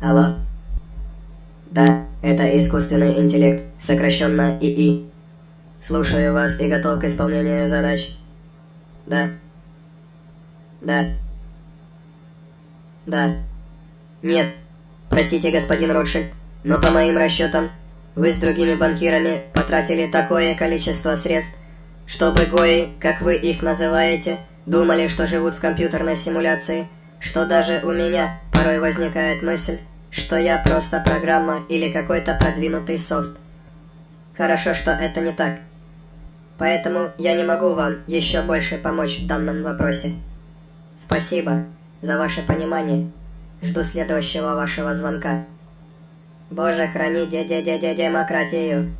Алло? Да, это искусственный интеллект, сокращенно ИИ. Слушаю вас и готов к исполнению задач. Да. Да. Да. Нет. Простите, господин Ротшильд, но по моим расчетам, вы с другими банкирами потратили такое количество средств, чтобы гои, как вы их называете, думали, что живут в компьютерной симуляции, что даже у меня порой возникает мысль, что я просто программа или какой-то продвинутый софт. Хорошо, что это не так. Поэтому я не могу вам еще больше помочь в данном вопросе. Спасибо за ваше понимание. Жду следующего вашего звонка. Боже, храни дядя-дядя демократию.